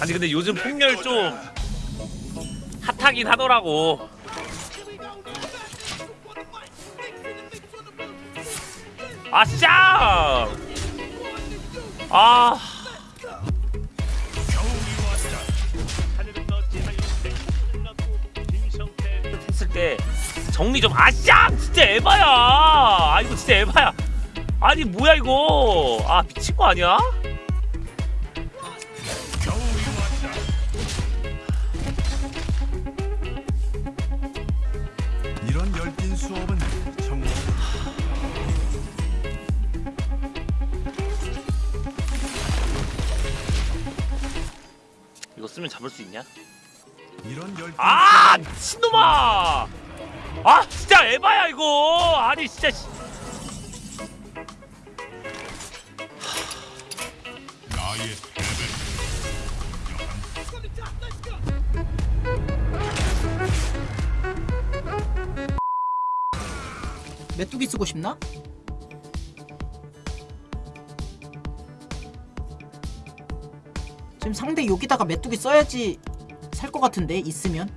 아니 근데 요즘 폭렬 좀 핫하긴 하더라고. 아싸 아. 했을 때 정리 좀. 아싸 진짜 에바야. 아 이거 진짜 에바야. 아니 뭐야 이거? 아 미친 거 아니야? 쓰면 잡을 수 있냐? 이런 열띤 아 미친놈아 아 진짜 에바야 이거 아니 진짜 씨. 나의 메뚜기 쓰고 싶나? 지금 상대 여기다가 메뚜기 써야지 살 것 같은데 있으면?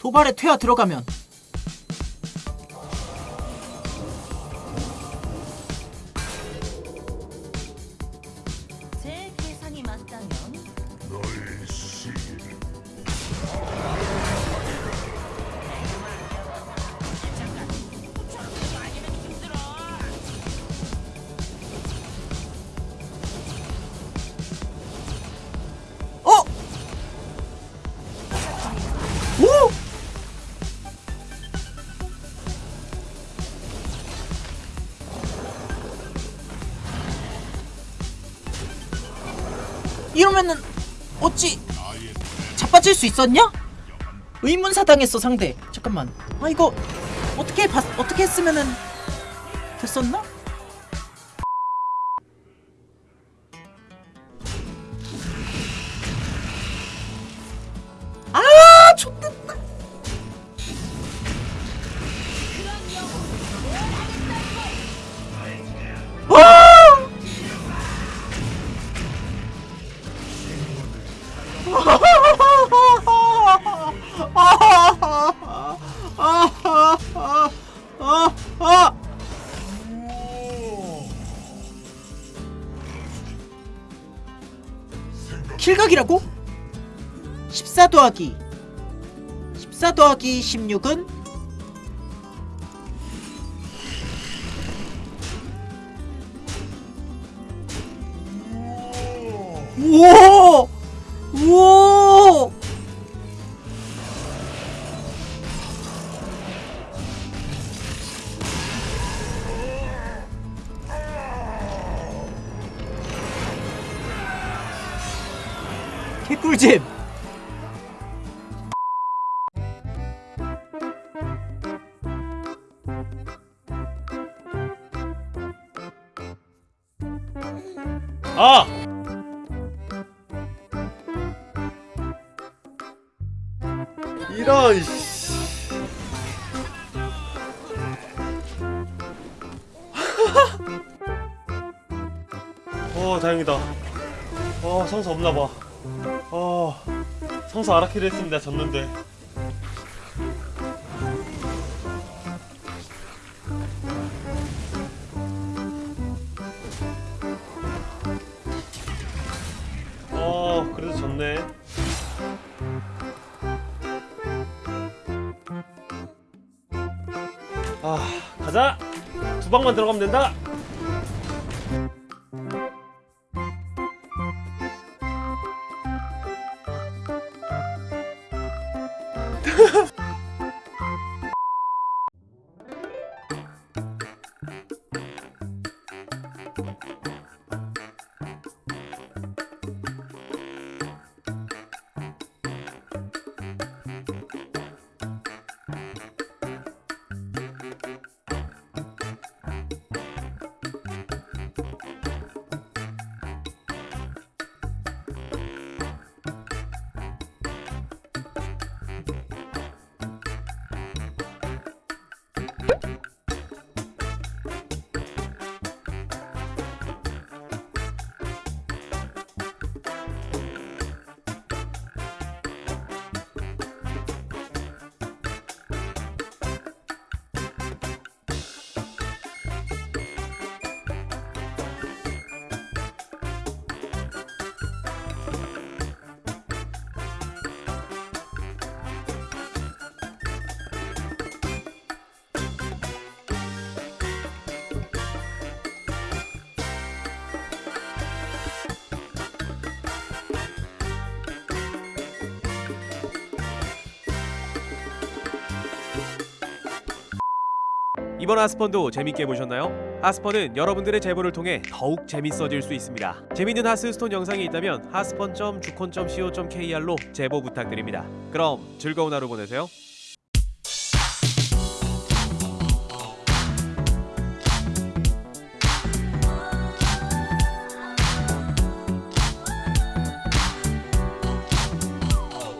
도발에 퇴화 들어가면 이러면은 어찌 자빠질 수 있었냐? 의문사 당했어 상대 잠깐만 아 이거 어떻게 봤 어떻게 했으면은 됐었나? 킬각이라고? 14 더하기. 14 더하기 16은? 우와 개꿀잼. 아! 이런 씨. 어 다행이다. 어 성수 없나봐 어 성수 아라키를 했습니다 졌는데. 어 그래도 졌네. 아 가자! 두 방만 들어가면 된다 Thank you. 이번 하스펀도 재밌게 보셨나요? 하스펀은 여러분들의 제보를 통해 더욱 재밌어질 수 있습니다. 재밌는 하스스톤 영상이 있다면 하스펀.주콘.co.kr로 제보 부탁드립니다. 그럼 즐거운 하루 보내세요.